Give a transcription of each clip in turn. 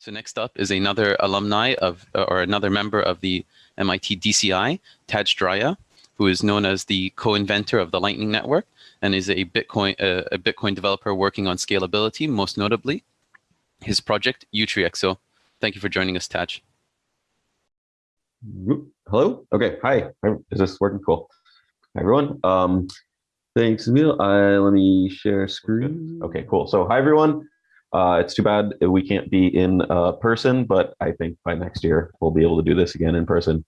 So next up is another alumni of, or another member of the MIT DCI, Tadge Dryja, who is known as the co-inventor of the Lightning Network and is a Bitcoin, uh, a Bitcoin developer working on scalability, most notably his project Utreexo. So thank you for joining us, Tadge. Hello. Okay. Hi. Is this working? Cool. Hi, everyone. Um, thanks, Emil. Uh, let me share screen. Okay, cool. So hi, everyone. Uh, it's too bad we can't be in uh, person, but I think by next year we'll be able to do this again in person.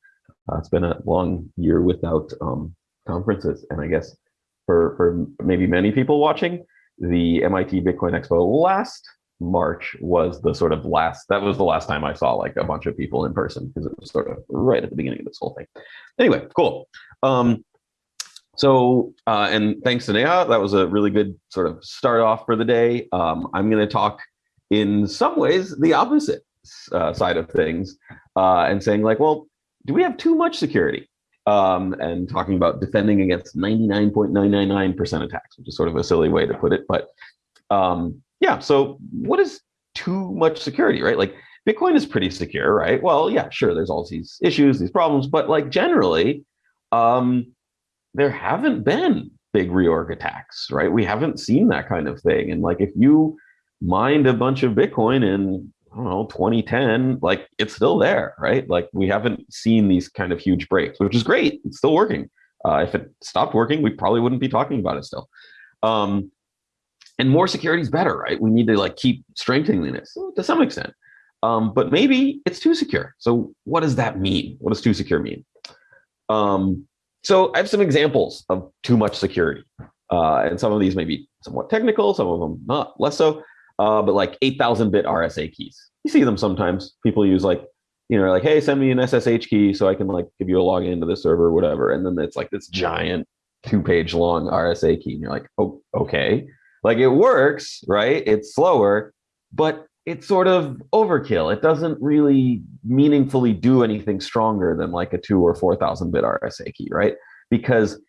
Uh, it's been a long year without um, conferences, and I guess for for maybe many people watching, the MIT Bitcoin Expo last March was the sort of last. That was the last time I saw like a bunch of people in person because it was sort of right at the beginning of this whole thing. Anyway, cool. Um, so, uh, and thanks to Neha, that was a really good sort of start off for the day. Um, I'm going to talk in some ways the opposite uh, side of things uh, and saying like, well, do we have too much security? Um, and talking about defending against 99.999% attacks, which is sort of a silly way to put it. But um, yeah, so what is too much security, right? Like Bitcoin is pretty secure, right? Well, yeah, sure, there's all these issues, these problems, but like generally, um, there haven't been big reorg attacks, right? We haven't seen that kind of thing. And like if you mined a bunch of Bitcoin in, I don't know, 2010, like it's still there, right? Like we haven't seen these kind of huge breaks, which is great. It's still working. Uh, if it stopped working, we probably wouldn't be talking about it still. Um, and more security is better, right? We need to like keep strengthening this to some extent. Um, but maybe it's too secure. So what does that mean? What does too secure mean? Um, so I have some examples of too much security. Uh, and some of these may be somewhat technical, some of them not less so, uh, but like 8,000 bit RSA keys. You see them sometimes. People use like, you know, like, hey, send me an SSH key so I can like give you a login to the server or whatever. And then it's like this giant two page long RSA key. And you're like, oh, okay. Like it works, right? It's slower, but it's sort of overkill. It doesn't really meaningfully do anything stronger than like a two or 4,000 bit RSA key, right? Because,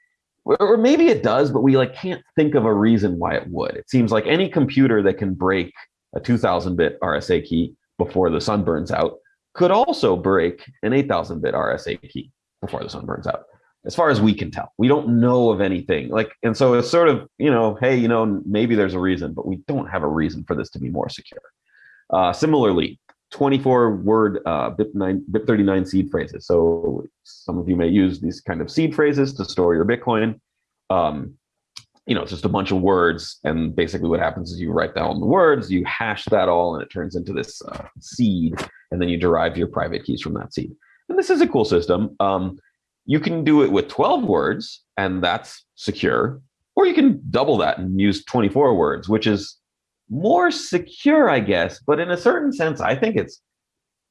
or maybe it does, but we like can't think of a reason why it would. It seems like any computer that can break a 2000 bit RSA key before the sun burns out could also break an 8000 bit RSA key before the sun burns out. As far as we can tell, we don't know of anything like, and so it's sort of, you know, hey, you know, maybe there's a reason, but we don't have a reason for this to be more secure. Uh, similarly, 24 word uh, BIP9, BIP39 seed phrases. So some of you may use these kind of seed phrases to store your Bitcoin. Um, you know, it's just a bunch of words. And basically what happens is you write down the words, you hash that all, and it turns into this uh, seed. And then you derive your private keys from that seed. And this is a cool system. Um, you can do it with 12 words, and that's secure. Or you can double that and use 24 words, which is more secure, I guess, but in a certain sense, I think it's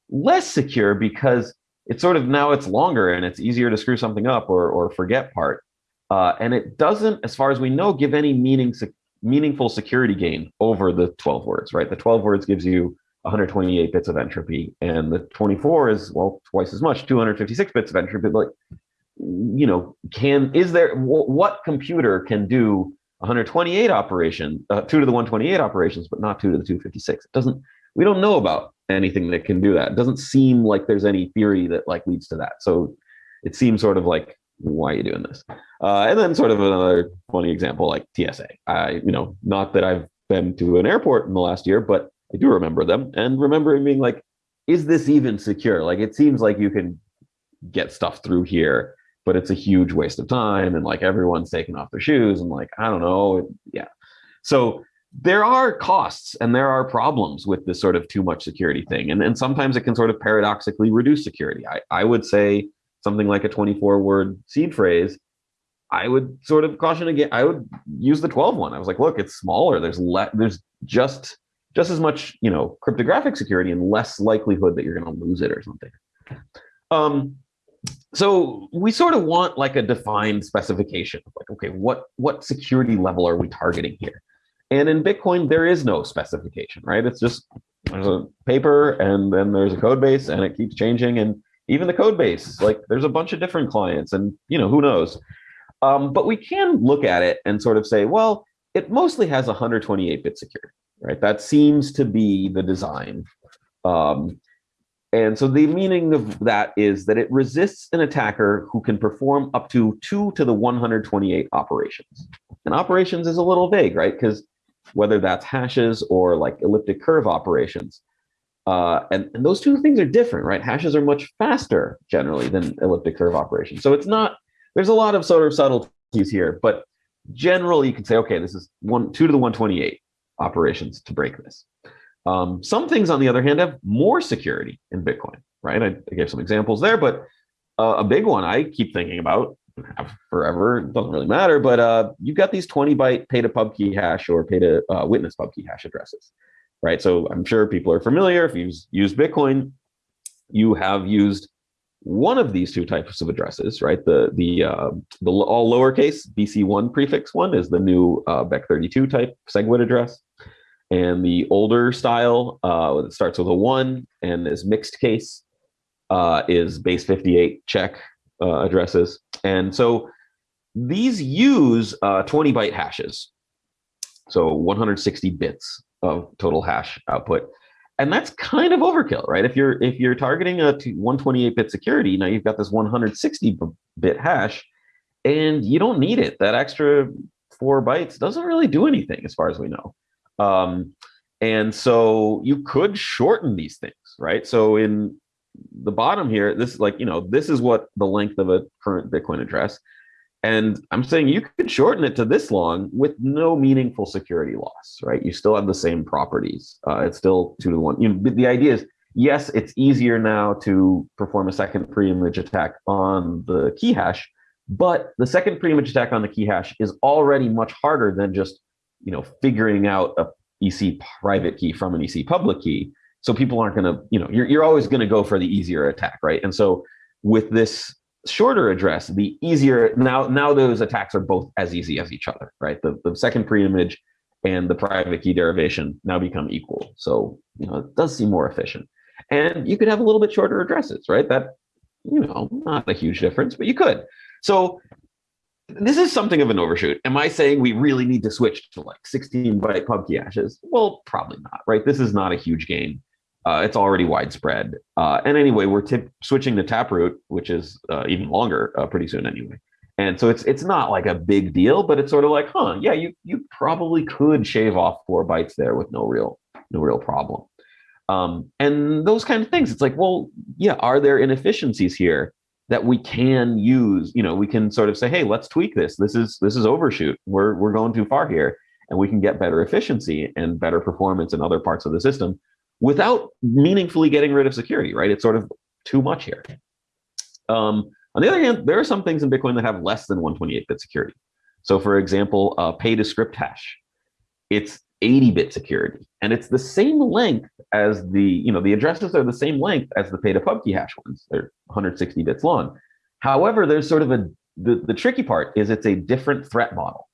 less secure because it's sort of now it's longer and it's easier to screw something up or, or forget part. Uh, and it doesn't, as far as we know, give any meaning, meaningful security gain over the 12 words, right? The 12 words gives you 128 bits of entropy and the 24 is, well, twice as much, 256 bits of entropy. But, like, you know, can, is there, what computer can do 128 operation, uh, two to the 128 operations, but not two to the 256. It doesn't, we don't know about anything that can do that. It doesn't seem like there's any theory that like leads to that. So it seems sort of like, why are you doing this? Uh, and then sort of another funny example, like TSA. I, you know, not that I've been to an airport in the last year, but I do remember them and remember being like, is this even secure? Like, it seems like you can get stuff through here but it's a huge waste of time and like everyone's taking off their shoes and like i don't know yeah. So there are costs and there are problems with this sort of too much security thing and, and sometimes it can sort of paradoxically reduce security. I, I would say something like a 24 word seed phrase i would sort of caution again i would use the 12 one. I was like look it's smaller. There's le- there's just just as much you know cryptographic security and less likelihood that you're going to lose it or something. Um so we sort of want like a defined specification like okay what what security level are we targeting here? And in bitcoin there is no specification right? It's just there's a paper and then there's a code base and it keeps changing. And even the code base like there's a bunch of different clients and you know who knows? Um, but we can look at it and sort of say well it mostly has 128 bit security right? That seems to be the design. Um, and so the meaning of that is that it resists an attacker who can perform up to two to the 128 operations. And operations is a little vague, right? Because whether that's hashes or like elliptic curve operations, uh, and, and those two things are different, right? Hashes are much faster generally than elliptic curve operations. So it's not, there's a lot of sort of subtleties here, but generally you can say, okay, this is one, two to the 128 operations to break this. Um, some things, on the other hand, have more security in Bitcoin, right? I, I gave some examples there, but uh, a big one I keep thinking about forever, it doesn't really matter, but uh, you've got these 20 byte pay to pub key hash or pay to uh, witness pub key hash addresses, right? So I'm sure people are familiar. If you've used Bitcoin, you have used one of these two types of addresses, right? The the uh, the all lowercase BC1 prefix one is the new uh, Bech32 type SegWit address. And the older style uh, that starts with a one and is mixed case uh, is base 58 check uh, addresses. And so these use uh, 20 byte hashes. So 160 bits of total hash output. And that's kind of overkill, right? If you're if you're targeting a 128 bit security, now you've got this 160 bit hash and you don't need it. That extra four bytes doesn't really do anything as far as we know. Um, and so you could shorten these things, right? So in the bottom here, this is like, you know, this is what the length of a current Bitcoin address. And I'm saying you could shorten it to this long with no meaningful security loss, right? You still have the same properties. Uh, it's still two to one. You know, the idea is, yes, it's easier now to perform a second pre-image attack on the key hash, but the second pre-image attack on the key hash is already much harder than just you know, figuring out a EC private key from an EC public key. So people aren't going to, you know, you're, you're always going to go for the easier attack, right? And so with this shorter address, the easier, now, now those attacks are both as easy as each other, right? The, the second pre-image and the private key derivation now become equal. So, you know, it does seem more efficient. And you could have a little bit shorter addresses, right? That, you know, not a huge difference, but you could. So this is something of an overshoot. Am I saying we really need to switch to like 16 byte pubkey hashes? Well, probably not, right? This is not a huge gain. Uh, it's already widespread. Uh, and anyway, we're tip- switching to Taproot, which is uh, even longer uh, pretty soon anyway. And so it's it's not like a big deal, but it's sort of like, huh, yeah, you you probably could shave off four bytes there with no real no real problem. Um, and those kind of things. It's like, well, yeah, are there inefficiencies here? That we can use you know we can sort of say hey let's tweak this. This is this is overshoot. We're we're going too far here and we can get better efficiency and better performance in other parts of the system without meaningfully getting rid of security right? It's sort of too much here. Um, on the other hand there are some things in bitcoin that have less than 128-bit security. So for example uh, pay to script hash. It's 80-bit security and it's the same length as the, you know, the addresses are the same length as the pay to pub key hash ones. They're 160 bits long. However, there's sort of a, the, the tricky part is it's a different threat model.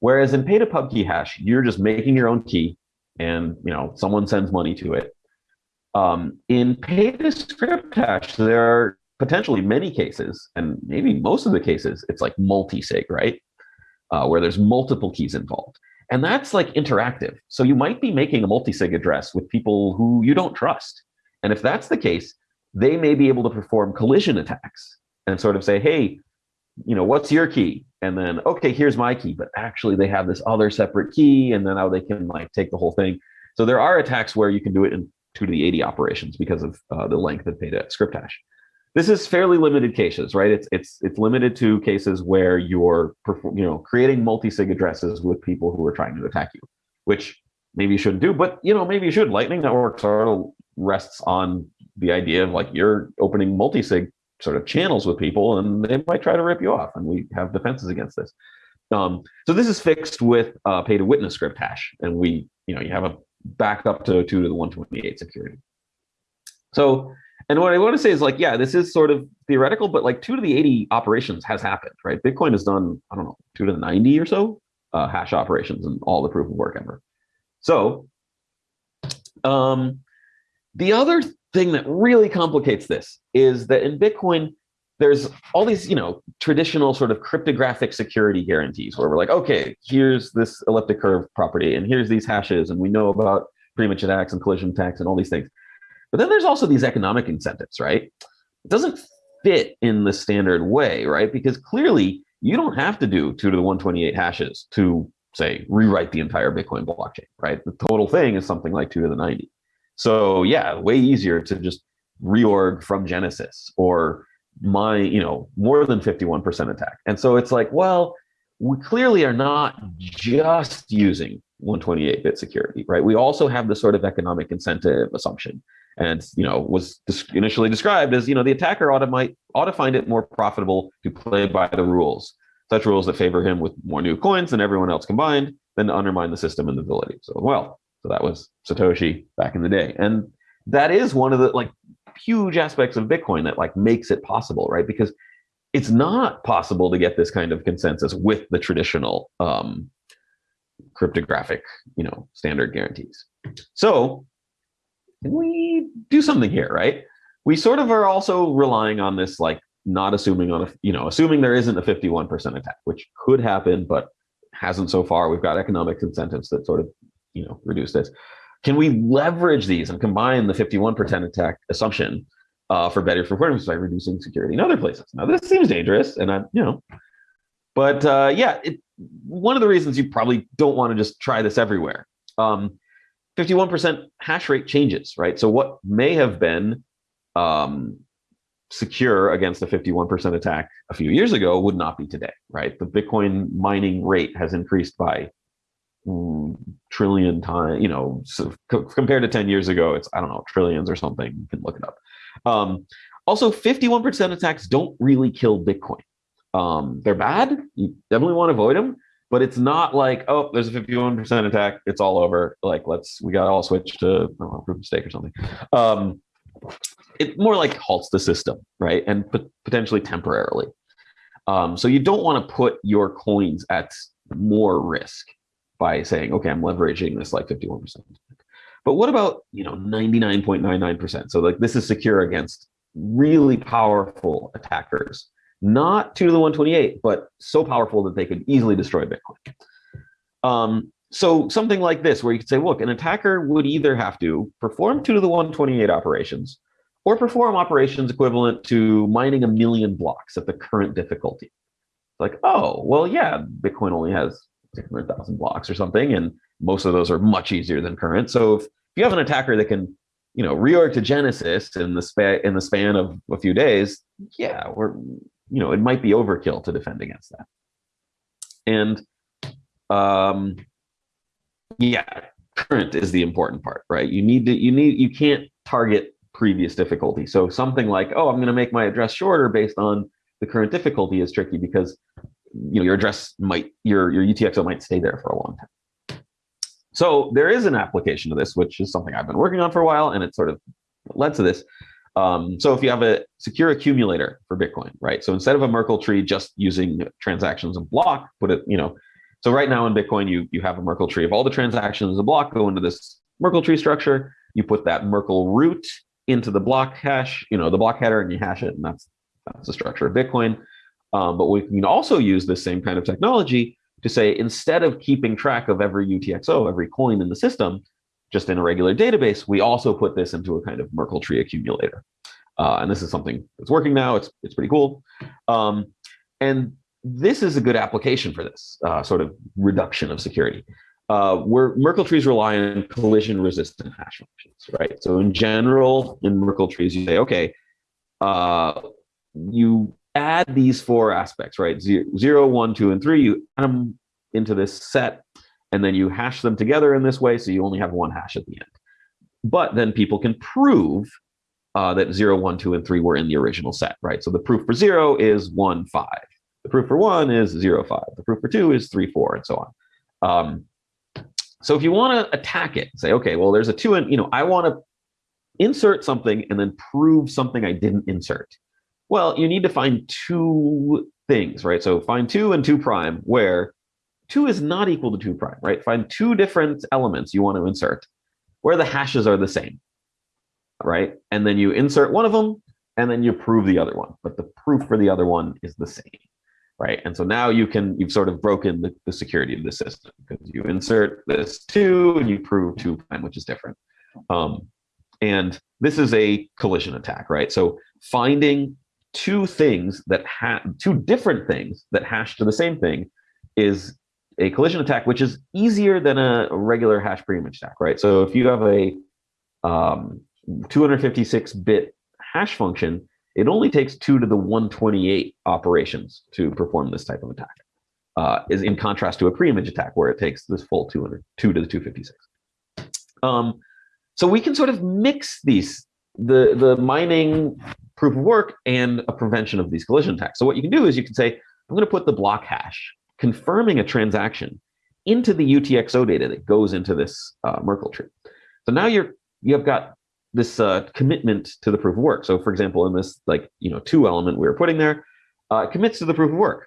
Whereas in pay to pub key hash, you're just making your own key and, you know, someone sends money to it. Um, in pay to script hash, there are potentially many cases, and maybe most of the cases, it's like multi-sig, right? Uh, where there's multiple keys involved. And that's like interactive. So you might be making a multi-sig address with people who you don't trust. And if that's the case, they may be able to perform collision attacks and sort of say, hey, you know, what's your key? And then, okay, here's my key, but actually they have this other separate key, and then now they can like take the whole thing. So there are attacks where you can do it in two to the 80 operations because of uh, the length of data script hash this is fairly limited cases, right? It's it's it's limited to cases where you're you know creating multi-sig addresses with people who are trying to attack you, which maybe you shouldn't do, but you know maybe you should. Lightning Network sort of rests on the idea of like you're opening multi-sig sort of channels with people, and they might try to rip you off, and we have defenses against this. Um, so this is fixed with uh, pay to witness script hash, and we you know you have a backup to two to the 128 security. So and what I want to say is like, yeah, this is sort of theoretical, but like two to the 80 operations has happened, right? Bitcoin has done, I don't know, two to the 90 or so uh, hash operations and all the proof of work ever. So um, the other thing that really complicates this is that in Bitcoin, there's all these, you know, traditional sort of cryptographic security guarantees where we're like, okay, here's this elliptic curve property and here's these hashes and we know about pre-image attacks and collision attacks and all these things. But then there's also these economic incentives, right? It doesn't fit in the standard way, right? Because clearly you don't have to do two to the 128 hashes to say rewrite the entire Bitcoin blockchain, right? The total thing is something like two to the 90. So yeah, way easier to just reorg from Genesis or my, you know, more than 51% attack. And so it's like, well, we clearly are not just using 128-bit security, right? We also have the sort of economic incentive assumption. And you know was initially described as you know the attacker ought to might ought to find it more profitable to play by the rules such rules that favor him with more new coins than everyone else combined than to undermine the system and the validity so well. So that was satoshi back in the day. And that is one of the like huge aspects of bitcoin that like makes it possible right? Because it's not possible to get this kind of consensus with the traditional um, cryptographic you know standard guarantees so can we do something here, right? We sort of are also relying on this, like not assuming on a, you know, assuming there isn't a 51% attack, which could happen, but hasn't so far. We've got economic incentives that sort of, you know, reduce this. Can we leverage these and combine the 51% attack assumption uh, for better performance by reducing security in other places? Now, this seems dangerous, and I, you know, but uh, yeah, it, one of the reasons you probably don't want to just try this everywhere. Um, 51% hash rate changes, right? So what may have been um, secure against a 51% attack a few years ago would not be today, right? The Bitcoin mining rate has increased by mm, trillion times, you know, so compared to 10 years ago, it's, I don't know, trillions or something. You can look it up. Um, also, 51% attacks don't really kill Bitcoin. Um, they're bad. You definitely want to avoid them but it's not like oh there's a 51% attack it's all over. Like let's we got all switch to know, proof of stake or something. Um it more like halts the system right and potentially temporarily. Um so you don't want to put your coins at more risk by saying okay i'm leveraging this like 51% but what about you know 99.99% so like this is secure against really powerful attackers not two to the 128, but so powerful that they could easily destroy Bitcoin. Um, so something like this, where you could say, look, an attacker would either have to perform two to the 128 operations or perform operations equivalent to mining a million blocks at the current difficulty. It's Like, oh, well, yeah, Bitcoin only has 600,000 blocks or something, and most of those are much easier than current. So if you have an attacker that can, you know, reorg to Genesis in the span in the span of a few days, yeah, we're you know, it might be overkill to defend against that. And um, yeah, current is the important part, right? You need to, you need, you can't target previous difficulty. So something like, oh, I'm going to make my address shorter based on the current difficulty is tricky because you know your address might your your UTXO might stay there for a long time. So there is an application to this, which is something I've been working on for a while, and it sort of led to this, um, so if you have a secure accumulator for Bitcoin, right? So instead of a Merkle tree just using transactions and block, put it, you know, so right now in Bitcoin, you you have a Merkle tree of all the transactions, a block go into this Merkle tree structure. You put that Merkle root into the block hash, you know, the block header, and you hash it, and that's that's the structure of Bitcoin. Um, but we can also use this same kind of technology to say instead of keeping track of every UTXO, every coin in the system, just in a regular database, we also put this into a kind of Merkle tree accumulator. Uh, and this is something that's working now. It's, it's pretty cool. Um, and this is a good application for this uh, sort of reduction of security. Uh, where Merkle trees rely on collision resistant hash functions, right? So in general, in Merkle trees, you say, okay, uh, you add these four aspects, right? Zero, zero, one, two, and three, you add them into this set and then you hash them together in this way, so you only have one hash at the end. But then people can prove uh, that 0, 1, 2, and 3 were in the original set, right? So the proof for 0 is 1, 5. The proof for 1 is 0, 5. The proof for 2 is 3, 4, and so on. Um, so if you want to attack it, say, okay, well, there's a 2, and, you know, I want to insert something and then prove something I didn't insert. Well, you need to find two things, right? So find 2 and 2 prime where 2 is not equal to 2 prime, right? Find two different elements you want to insert where the hashes are the same, right? And then you insert one of them and then you prove the other one, but the proof for the other one is the same, right? And so now you can, you've sort of broken the, the security of the system because you insert this 2 and you prove 2 prime, which is different. Um, and this is a collision attack, right? So finding two things that have two different things that hash to the same thing is a collision attack, which is easier than a regular hash pre-image attack, right? So if you have a um, 256-bit hash function, it only takes two to the 128 operations to perform this type of attack. Uh, is in contrast to a pre-image attack where it takes this full 200, 2 to the 256. Um, so we can sort of mix these, the, the mining proof of work and a prevention of these collision attacks. So what you can do is you can say, I'm going to put the block hash confirming a transaction into the UTXO data that goes into this uh, Merkle tree. So now you're you have got this uh, commitment to the proof of work. So for example, in this like you know two element we were putting there, uh, commits to the proof of work.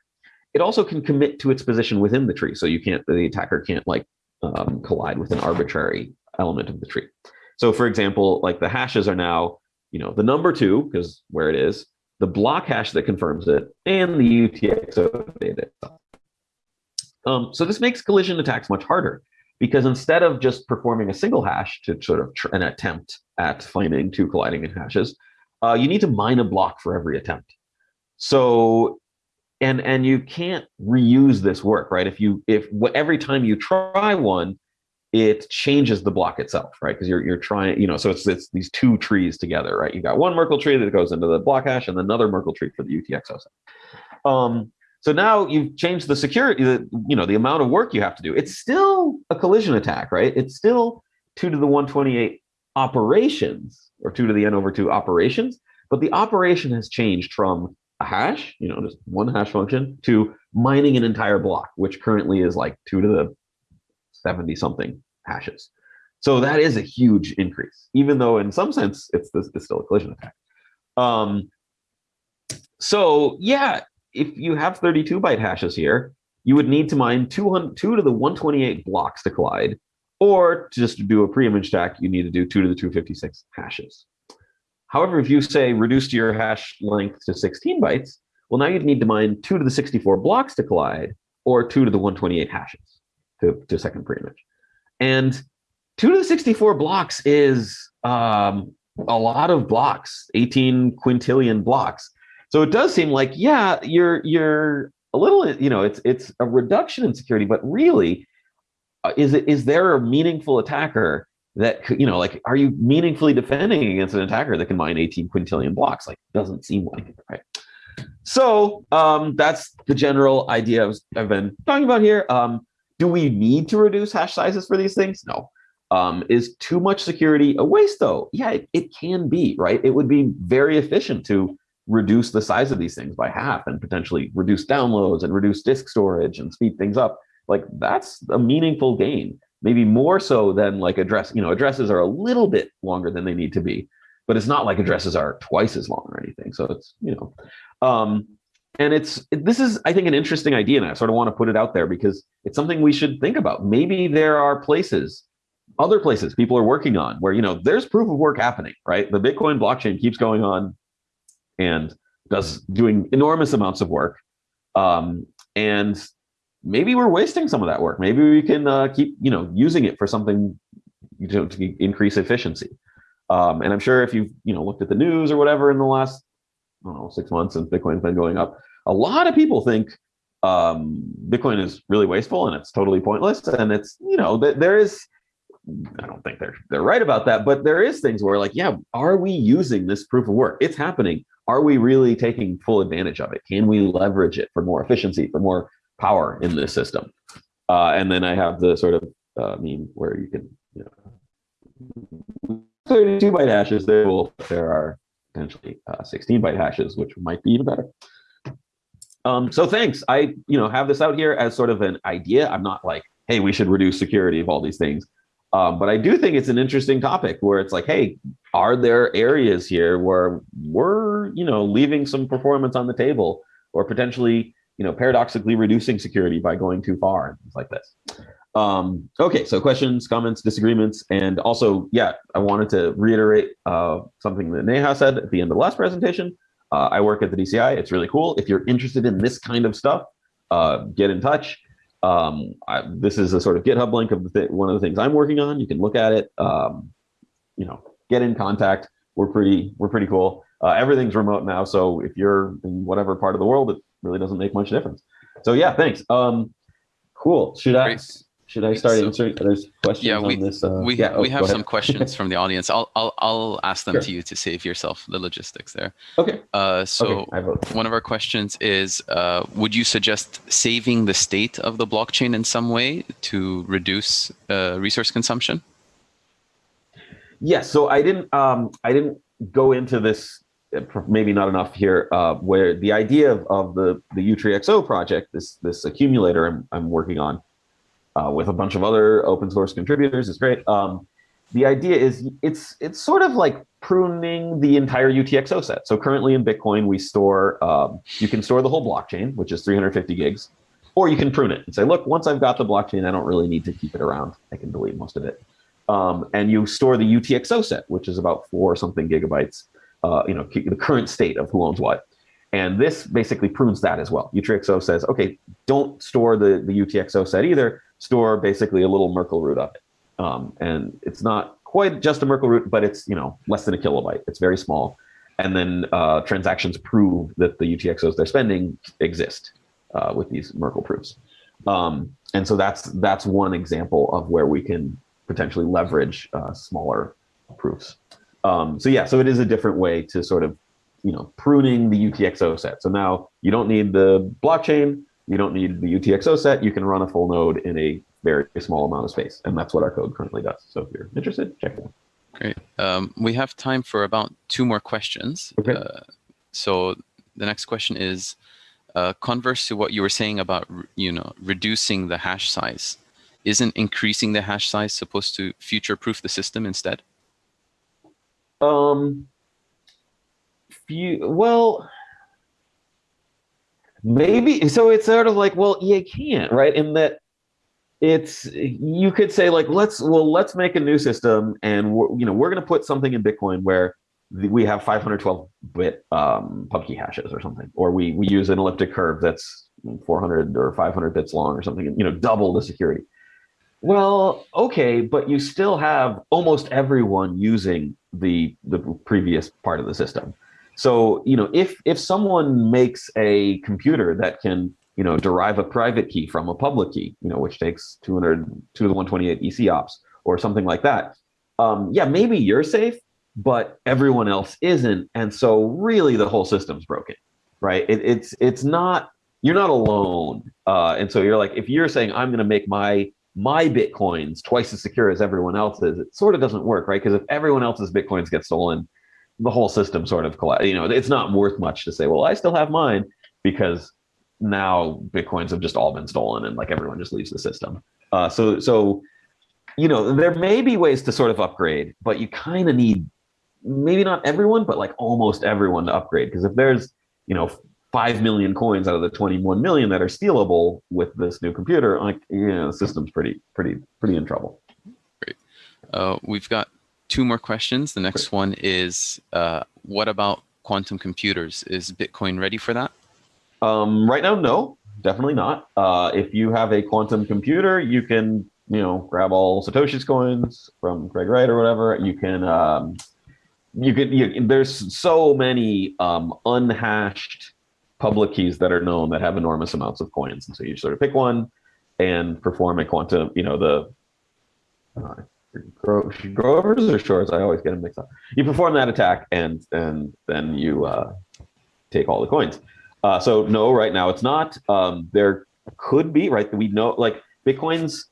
It also can commit to its position within the tree, so you can't the attacker can't like um, collide with an arbitrary element of the tree. So for example, like the hashes are now you know the number two because where it is, the block hash that confirms it, and the UTXO data. Um, so this makes collision attacks much harder because instead of just performing a single hash to sort of an attempt at finding two colliding hashes, uh, you need to mine a block for every attempt. So, and and you can't reuse this work, right? If you if every time you try one, it changes the block itself, right? Because you're you're trying, you know, so it's it's these two trees together, right? You got one Merkle tree that goes into the block hash, and another Merkle tree for the UTXO set. Um, so now you've changed the security, the, you know, the amount of work you have to do. It's still a collision attack, right? It's still two to the 128 operations or two to the n over two operations, but the operation has changed from a hash, you know, just one hash function to mining an entire block, which currently is like two to the 70 something hashes. So that is a huge increase, even though in some sense it's, it's still a collision attack. Um, so yeah, if you have 32 byte hashes here, you would need to mine 200, 2 to the 128 blocks to collide, or to just do a pre-image attack, you need to do 2 to the 256 hashes. However, if you say reduce your hash length to 16 bytes, well, now you'd need to mine 2 to the 64 blocks to collide, or 2 to the 128 hashes to, to second pre-image. And 2 to the 64 blocks is um, a lot of blocks, 18 quintillion blocks. So it does seem like, yeah, you're you're a little, you know, it's it's a reduction in security, but really, uh, is it is there a meaningful attacker that you know, like, are you meaningfully defending against an attacker that can mine 18 quintillion blocks? Like, doesn't seem like it, right? So um, that's the general idea I've been talking about here. Um, do we need to reduce hash sizes for these things? No. Um, is too much security a waste though? Yeah, it, it can be, right? It would be very efficient to reduce the size of these things by half and potentially reduce downloads and reduce disk storage and speed things up like that's a meaningful gain. Maybe more so than like address you know addresses are a little bit longer than they need to be but it's not like addresses are twice as long or anything. So it's you know um and it's this is i think an interesting idea and i sort of want to put it out there because it's something we should think about. Maybe there are places other places people are working on where you know there's proof of work happening right? The bitcoin blockchain keeps going on and does doing enormous amounts of work. Um, and maybe we're wasting some of that work. Maybe we can uh, keep you know using it for something you know, to increase efficiency. Um, and I'm sure if you've you know looked at the news or whatever in the last I don't know six months and Bitcoin's been going up, a lot of people think um, Bitcoin is really wasteful and it's totally pointless. And it's you know th- there is I don't think they're they're right about that, but there is things where like, yeah, are we using this proof of work? It's happening are we really taking full advantage of it? Can we leverage it for more efficiency, for more power in this system? Uh, and then I have the sort of uh, meme where you can, you know, 32 byte hashes, there will there are potentially uh, 16 byte hashes, which might be even better. Um, so thanks. I you know have this out here as sort of an idea. I'm not like, hey, we should reduce security of all these things. Um, but I do think it's an interesting topic where it's like, hey, are there areas here where we're, you know, leaving some performance on the table or potentially, you know, paradoxically reducing security by going too far and things like this. Um, okay, so questions, comments, disagreements, and also, yeah, I wanted to reiterate uh, something that Neha said at the end of the last presentation. Uh, I work at the DCI. It's really cool. If you're interested in this kind of stuff, uh, get in touch. Um, I, this is a sort of GitHub link of the one of the things I'm working on. You can look at it. Um, you know, get in contact. We're pretty we're pretty cool. Uh, everything's remote now, so if you're in whatever part of the world, it really doesn't make much difference. So yeah, thanks. Um, cool. Should I? Should I start So- answering? There's questions Yeah, we on this. Uh, we yeah, oh, we have some questions from the audience. I'll I'll I'll ask them Sure. to you to save yourself the logistics there. Okay. Uh, so okay. I vote. one of our questions is: uh, Would you suggest saving the state of the blockchain in some way to reduce uh, resource consumption? Yes. So I didn't. Um, I didn't go into this. uh, Maybe not enough here. Uh, where the idea of, of the the Utreexo project, this this accumulator I'm I'm working on, uh, with a bunch of other open source contributors, is great. Um, the idea is it's it's sort of like pruning the entire UTXO set. So currently in Bitcoin, we store um, you can store the whole blockchain, which is 350 gigs, or you can prune it and say, look, once I've got the blockchain, I don't really need to keep it around. I can delete most of it. Um, and you store the UTXO set, which is about four something gigabytes. Uh, you know, the current state of who owns what. And this basically prunes that as well. Utreexo says, okay, don't store the, the UTXO set either. Store basically a little Merkle root of it. Um, and it's not quite just a Merkle root, but it's you know less than a kilobyte. It's very small. And then uh, transactions prove that the UTXOs they're spending exist uh, with these Merkle proofs. Um, and so that's that's one example of where we can potentially leverage uh, smaller proofs. Um, so yeah, so it is a different way to sort of you know pruning the UTXO set. So now you don't need the blockchain, you don't need the UTXO set. You can run a full node in a very small amount of space, and that's what our code currently does. So if you're interested, check it out. Great. Um, we have time for about two more questions. Okay. Uh, so the next question is uh, converse to what you were saying about you know reducing the hash size. Isn't increasing the hash size supposed to future-proof the system instead? Um, few, well, maybe. So it's sort of like, well, you can't, right? In that it's you could say like, let's well, let's make a new system, and we're, you know, we're going to put something in Bitcoin where we have 512 bit um, pub key hashes or something, or we we use an elliptic curve that's 400 or 500 bits long or something, you know, double the security. Well, okay, but you still have almost everyone using the the previous part of the system. So, you know, if if someone makes a computer that can, you know, derive a private key from a public key, you know, which takes 200 2 to the 128 EC ops or something like that, um, yeah, maybe you're safe, but everyone else isn't, and so really the whole system's broken, right? It, it's it's not you're not alone, uh, and so you're like if you're saying I'm going to make my my bitcoins twice as secure as everyone else's, it sort of doesn't work, right? Because if everyone else's bitcoins get stolen, the whole system sort of collapse. You know, it's not worth much to say, well, I still have mine because now bitcoins have just all been stolen and like everyone just leaves the system. Uh, so so you know there may be ways to sort of upgrade, but you kind of need maybe not everyone, but like almost everyone to upgrade because if there's you know 5 million coins out of the 21 million that are stealable with this new computer like you know the system's pretty pretty pretty in trouble Uh, we've got two more questions. The next one is uh, what about quantum computers? Is Bitcoin ready for that? um, right now no definitely not uh, if you have a quantum computer you can you know grab all satoshi's coins from craig wright or whatever you can um, you can you, there's so many um, unhashed public keys that are known that have enormous amounts of coins and so you sort of pick one and perform a quantum you know the uh, Grover's or Shor's? I always get them mixed up. You perform that attack, and and then you uh, take all the coins. Uh, so no, right now it's not. Um, there could be right. We know like Bitcoin's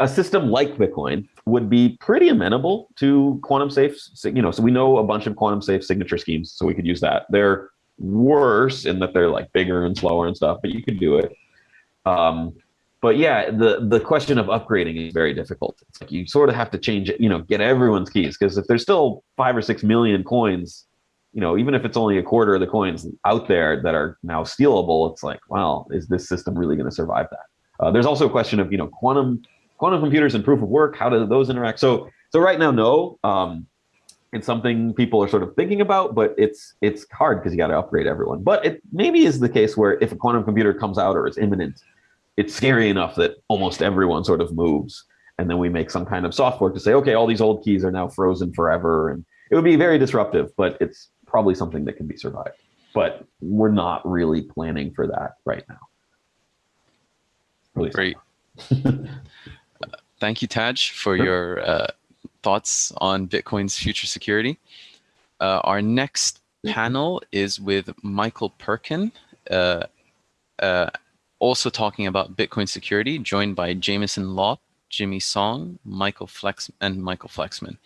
a system like Bitcoin would be pretty amenable to quantum safe. You know, so we know a bunch of quantum safe signature schemes, so we could use that. They're worse in that they're like bigger and slower and stuff, but you could do it. Um, but yeah, the the question of upgrading is very difficult. It's like you sort of have to change it, you know, get everyone's keys because if there's still five or six million coins, you know, even if it's only a quarter of the coins out there that are now stealable, it's like, wow, is this system really going to survive that? Uh, there's also a question of you know quantum quantum computers and proof of work. How do those interact? So so right now, no. Um, it's something people are sort of thinking about, but it's it's hard because you got to upgrade everyone. But it maybe is the case where if a quantum computer comes out or is imminent, it's scary enough that almost everyone sort of moves. and then we make some kind of software to say, okay, all these old keys are now frozen forever, and it would be very disruptive. But it's probably something that can be survived. But we're not really planning for that right now. Really Great. Thank you, Tadge, for sure. your uh, thoughts on Bitcoin's future security. Uh, our next panel is with Michael Perklin, uh, uh, also talking about Bitcoin security, joined by Jameson Lopp, Jimmy Song, Michael Flex, and Michael Flaxman.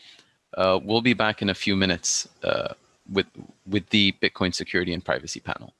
Uh, we'll be back in a few minutes uh, with with the Bitcoin security and privacy panel.